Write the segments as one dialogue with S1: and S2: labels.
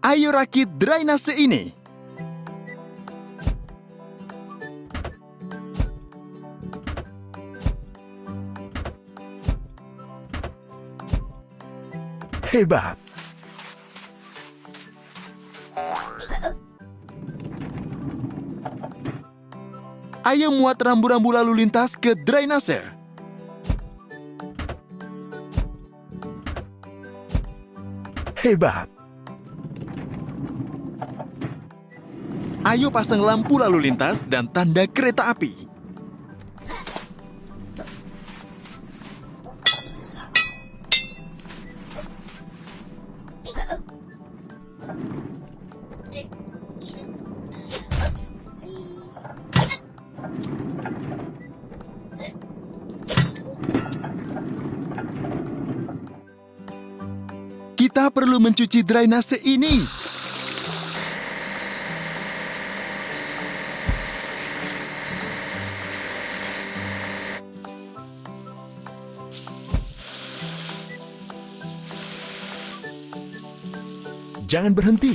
S1: Ayo rakit drainase ini.
S2: Hebat!
S1: Ayo muat rambu-rambu lalu lintas ke drainase.
S2: Hebat!
S1: Ayo pasang lampu lalu lintas dan tanda kereta api. Kita perlu mencuci drainase ini.
S2: Jangan berhenti.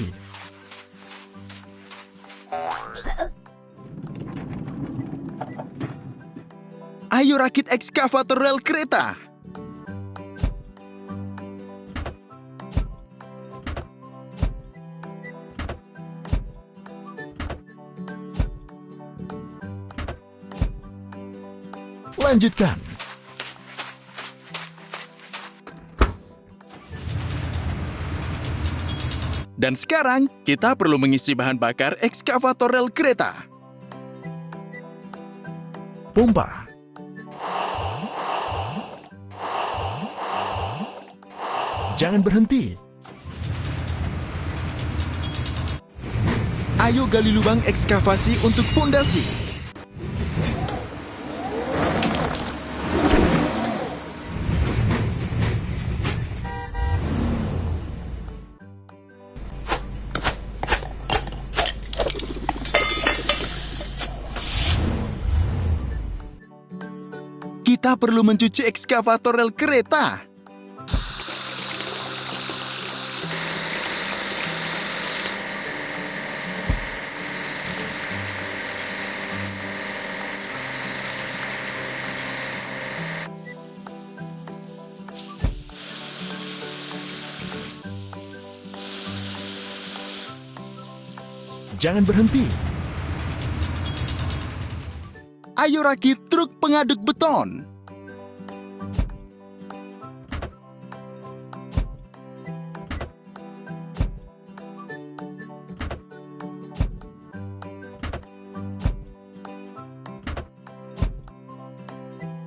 S1: Ayo rakit ekskavator rel kereta.
S2: Lanjutkan.
S1: Dan sekarang, kita perlu mengisi bahan bakar ekskavator rel kereta.
S2: Pompa. Jangan berhenti.
S1: Ayo gali lubang ekskavasi untuk fondasi. Kita perlu mencuci ekskavator rel kereta.
S2: Jangan berhenti.
S1: Ayo rakit truk pengaduk beton.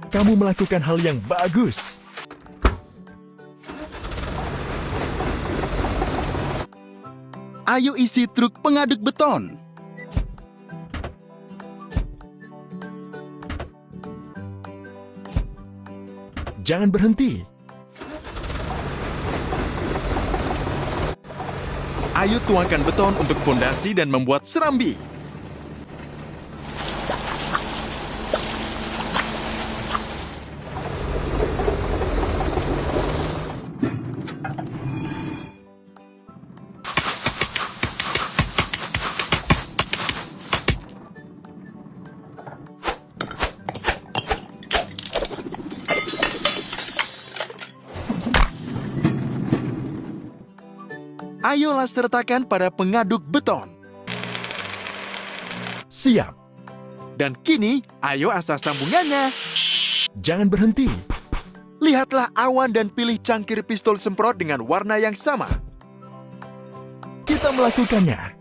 S2: Kamu melakukan hal yang bagus.
S1: Ayo isi truk pengaduk beton.
S2: Jangan berhenti.
S1: Ayo tuangkan beton untuk fondasi dan membuat serambi. Ayolah sertakan pada pengaduk beton.
S2: Siap.
S1: Dan kini, ayo asah sambungannya.
S2: Jangan berhenti.
S1: Lihatlah awan dan pilih cangkir pistol semprot dengan warna yang sama.
S2: Kita melakukannya.